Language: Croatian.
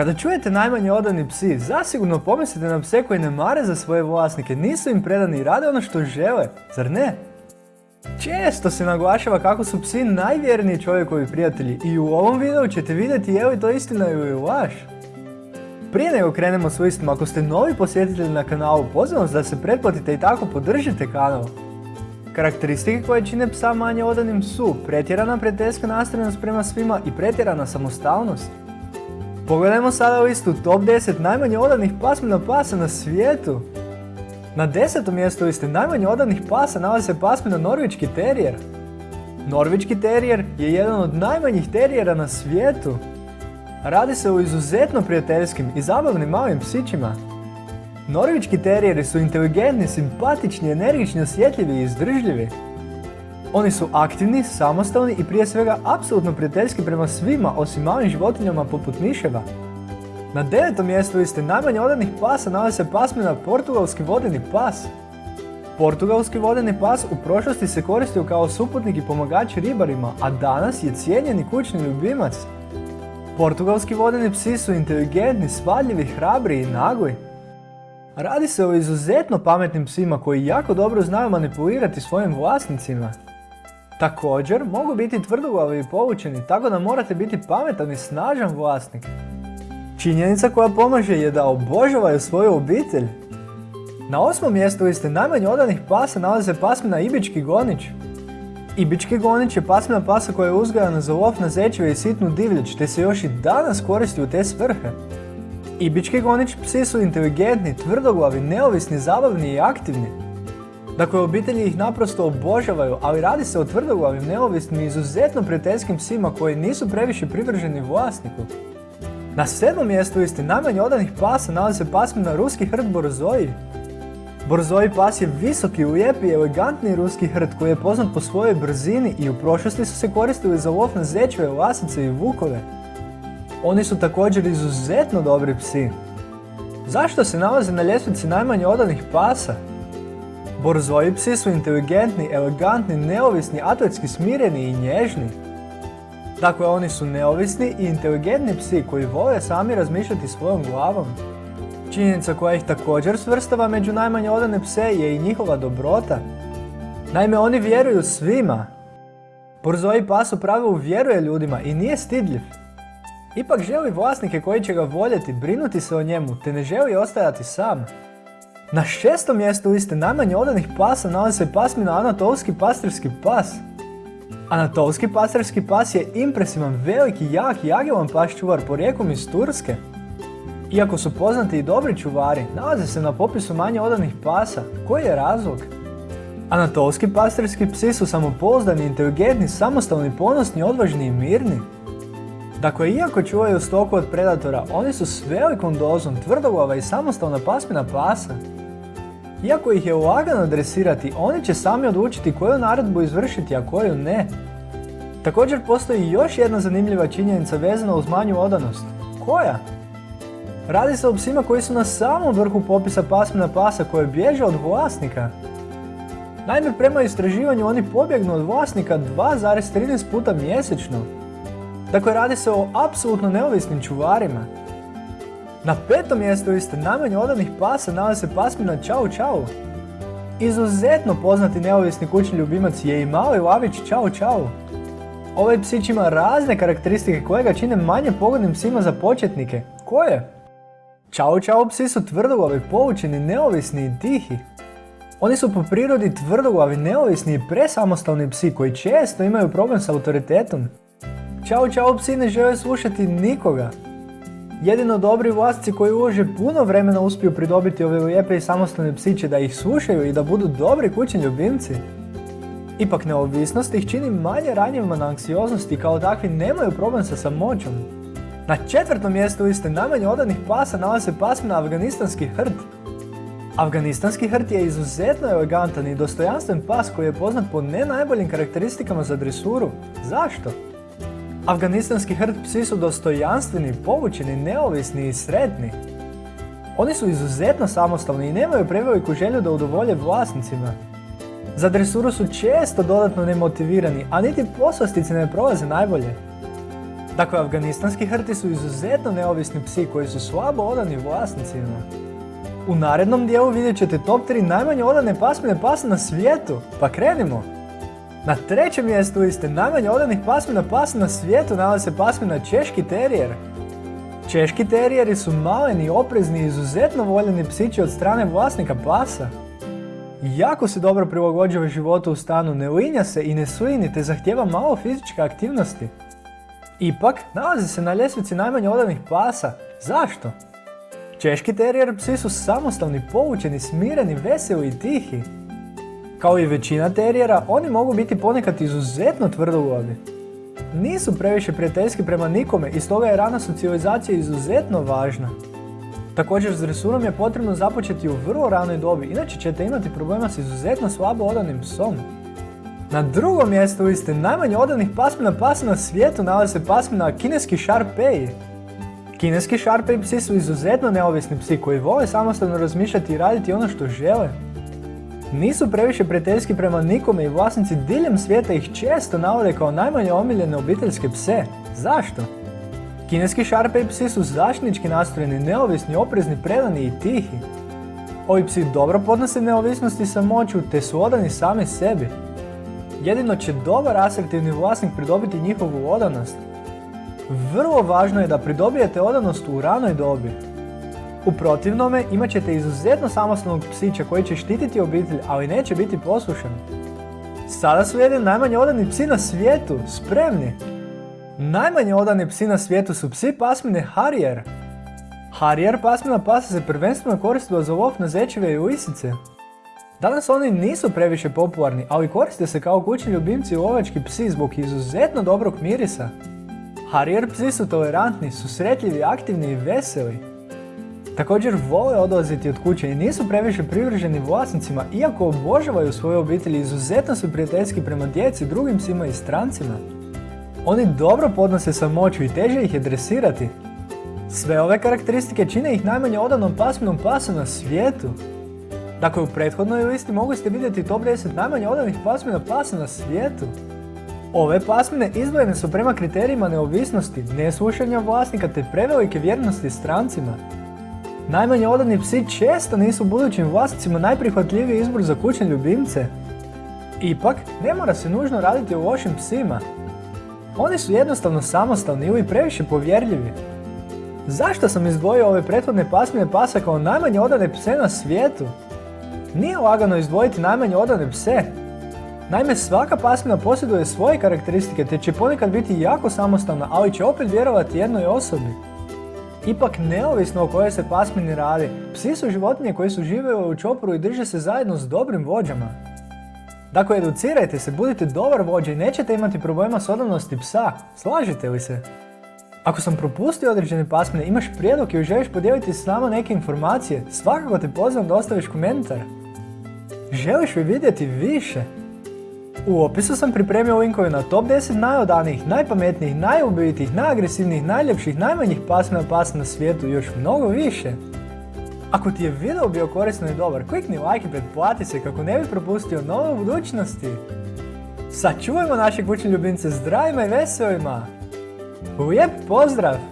Kada čujete najmanje odani psi, zasigurno pomislite na pse koji ne mare za svoje vlasnike, nisu im predani i rade ono što žele, zar ne? Često se naglašava kako su psi najvjerniji čovjekovi prijatelji i u ovom videu ćete vidjeti je li to istina ili laž. Prije nego krenemo s listom, ako ste novi posjetitelji na kanalu, pozivam vas da se pretplatite i tako podržite kanal. Karakteristike koje čine psa manje odanim su pretjerana prijateljska nastrojnost prema svima i pretjerana samostalnost. Pogledajmo sada listu top 10 najmanje odanih pasmina pasa na svijetu. Na desetom mjestu liste najmanje odanih pasa nalazi se pasmina Norvički terijer. Norvički terijer je jedan od najmanjih terijera na svijetu. Radi se o izuzetno prijateljskim i zabavnim malim psićima. Norvički terijeri su inteligentni, simpatični, energični, osjetljivi i izdržljivi. Oni su aktivni, samostalni i prije svega apsolutno prijateljski prema svima osim malim životinjama poput miševa. Na devetom mjestu liste najmanje odanih pasa nalazi se pasmina portugalski vodeni pas. Portugalski vodeni pas u prošlosti se koristio kao suputnik i pomagač ribarima, a danas je cijenjeni kućni ljubimac. Portugalski vodeni psi su inteligentni, svadljivi, hrabri i nagli. Radi se o izuzetno pametnim psima koji jako dobro znaju manipulirati svojim vlasnicima. Također, mogu biti tvrdoglavi i povučeni, tako da morate biti pametan i snažan vlasnik. Činjenica koja pomaže je da obožavaju svoju obitelj. Na osmom mjestu liste najmanje odanih pasa nalaze pasmina Ibički gonić. Ibički gonić je pasmina pasa koja je uzgajana za lov na zečeve i sitnu divljač, te se još i danas koristi u te svrhe. Ibički gonić psi su inteligentni, tvrdoglavi, neovisni, zabavni i aktivni. Dakle, obitelji ih naprosto obožavaju, ali radi se o tvrdoglavim, neovisnim i izuzetno prijateljskim psima koji nisu previše privrženi vlasniku. Na sedmom mjestu listi najmanje odanih pasa nalazi se pasmina ruski hrt Borzoji. Borzoji pas je visoki, lijepi i elegantni ruski hrt koji je poznat po svojoj brzini i u prošlosti su se koristili za lov na zečeve, lasice i vukove. Oni su također izuzetno dobri psi. Zašto se nalaze na ljestvici najmanje odanih pasa? Borzoji psi su inteligentni, elegantni, neovisni, atletski smireni i nježni. Dakle, oni su neovisni i inteligentni psi koji vole sami razmišljati svojom glavom. Činjenica koja ih također svrstava među najmanje odane pse je i njihova dobrota. Naime, oni vjeruju svima. Borzoji pas u pravilu vjeruje ljudima i nije stidljiv. Ipak želi vlasnike koji će ga voljeti, brinuti se o njemu, te ne želi ostajati sam. Na šestom mjestu liste najmanje odanih pasa nalazi se pasmina Anatolski pastirski pas. Anatolski pastirski pas je impresivan, veliki, jak i agilan pas čuvar porijekom iz Turske. Iako su poznati i dobri čuvari, nalaze se na popisu manje odanih pasa. Koji je razlog? Anatolski pastirski psi su samopouzdani, inteligentni, samostalni, ponosni, odvažni i mirni. Dakle, iako čuvaju stoku od predatora, oni su s velikom dozom tvrdoglava i samostalna pasmina pasa. Iako ih je lagano dresirati, oni će sami odlučiti koju naredbu izvršiti, a koju ne. Također postoji još jedna zanimljiva činjenica vezana uz manju odanost. Koja? Radi se o psima koji su na samom vrhu popisa pasmina pasa koje bježe od vlasnika. Naime, prema istraživanju oni pobjegnu od vlasnika 2,13 puta mjesečno. Dakle, radi se o apsolutno neovisnim čuvarima. Na petom mjestu liste najmanje odanih pasa nalazi se pasmina Čau Čau. Izuzetno poznati neovisni kućni ljubimac je i mali lavić Čau Čau. Ovaj psić ima razne karakteristike koje ga čine manje pogodnim psima za početnike. Koje? Čau Čau psi su tvrdoglavi, poučeni, neovisni i tihi. Oni su po prirodi tvrdoglavi, neovisni i presamostalni psi koji često imaju problem s autoritetom. Čau Čau psi ne žele slušati nikoga. Jedino dobri vlasnici koji ulože puno vremena uspiju pridobiti ove lijepe i samostalne psiće da ih slušaju i da budu dobri kućni ljubimci. Ipak neovisnost ih čini manje ranjivima na anksioznosti kao takvi nemaju problem sa samoćom. Na četvrtom mjestu liste najmanje odanih pasa nalazi se pasmina Afganistanski hrt. Afganistanski hrt je izuzetno elegantan i dostojanstven pas koji je poznat po ne najboljim karakteristikama za dresuru. Zašto? Afganistanski hrt psi su dostojanstveni, povučeni, neovisni i sretni. Oni su izuzetno samostalni i nemaju preveliku želju da udovolje vlasnicima. Za dresuru su često dodatno nemotivirani, a niti poslastice ne prolaze najbolje. Dakle, afganistanski hrti su izuzetno neovisni psi koji su slabo odani vlasnicima. U narednom dijelu vidjet ćete top 3 najmanje odane pasmine pasa na svijetu, pa krenimo! Na trećem mjestu liste najmanje odanih pasmina pasa na svijetu nalazi se pasmina Češki terijer. Češki terijeri su maleni, oprezni i izuzetno voljeni psići od strane vlasnika pasa. Jako se dobro prilagođava životu u stanu, ne linja se i ne slini te zahtjeva malo fizičke aktivnosti. Ipak, nalazi se na ljestvici najmanje odanih pasa. Zašto? Češki terijer psi su samostalni, poučeni, smireni, veseli i tihi. Kao i većina terijera, oni mogu biti ponekad izuzetno tvrdoglavi. Nisu previše prijateljski prema nikome i stoga je rana socijalizacija izuzetno važna. Također s dresurom je potrebno započeti u vrlo ranoj dobi, inače ćete imati problema s izuzetno slabo odanim psom. Na drugom mjestu liste najmanje odanih pasmina pasa na svijetu nalazi se pasmina kineski Sharpei. Kineski Sharpei psi su izuzetno neovisni psi koji vole samostalno razmišljati i raditi ono što žele. Nisu previše prijateljski prema nikome i vlasnici diljem svijeta ih često navode kao najmanje omiljene obiteljske pse. Zašto? Kineski Sharpei psi su zaštnički nastrojeni, neovisni, oprezni, predani i tihi. Ovi psi dobro podnose neovisnost i samoću te su odani sami sebi. Jedino će dobar asertivni vlasnik pridobiti njihovu odanost. Vrlo važno je da pridobijete odanost u ranoj dobi. U protivnome imat ćete izuzetno samostalnog psića koji će štititi obitelj, ali neće biti poslušan. Sada su jedni najmanje odani psi na svijetu, spremni! Najmanje odani psi na svijetu su psi pasmine Harrier. Harrier pasmina pasa se prvenstveno koristila za lov na zečeve i lisice. Danas oni nisu previše popularni, ali koriste se kao kućni ljubimci i lovački psi zbog izuzetno dobrog mirisa. Harrier psi su tolerantni, susretljivi, aktivni i veseli. Također vole odlaziti od kuće i nisu previše privrženi vlasnicima, iako obožavaju svoje obitelji izuzetno su prijateljski prema djeci, drugim psima i strancima. Oni dobro podnose samoću i teže ih je dresirati. Sve ove karakteristike čine ih najmanje odanom pasminom pasa na svijetu. Dakle, u prethodnoj listi mogli ste vidjeti top 10 najmanje odanih pasmina pasa na svijetu. Ove pasmine izdvojene su prema kriterijima neovisnosti, neslušanja vlasnika te prevelike vjernosti strancima. Najmanje odani psi često nisu budućim vlasnicima najprihvatljiviji izbor za kućne ljubimce. Ipak, ne mora se nužno raditi o lošim psima. Oni su jednostavno samostalni ili previše povjerljivi. Zašto sam izdvojio ove prethodne pasmine pasa kao najmanje odane pse na svijetu? Nije lagano izdvojiti najmanje odane pse. Naime, svaka pasmina posjeduje svoje karakteristike te će ponekad biti jako samostalna, ali će opet vjerovati jednoj osobi. Ipak, neovisno o kojoj se pasmini radi, psi su životinje koji su živjeli u čoporu i drže se zajedno s dobrim vođama. Dakle, educirajte se, budite dobar vođa i nećete imati problema s odanosti psa, slažete li se? Ako sam propustio određene pasmine, imaš prijedlog ili želiš podijeliti s nama neke informacije, svakako te pozivam da ostaviš komentar. Želiš li vidjeti više? U opisu sam pripremio linkove na top 10 najodanijih, najpametnijih, najubitijih, najagresivnijih, najljepših, najmanjih pasmina pasa na svijetu i još mnogo više. Ako ti je video bio korisno i dobar, klikni like i pretplati se kako ne bi propustio nove budućnosti. Sačuvajmo naše kućne ljubimce zdravima i veselima! Lijep pozdrav!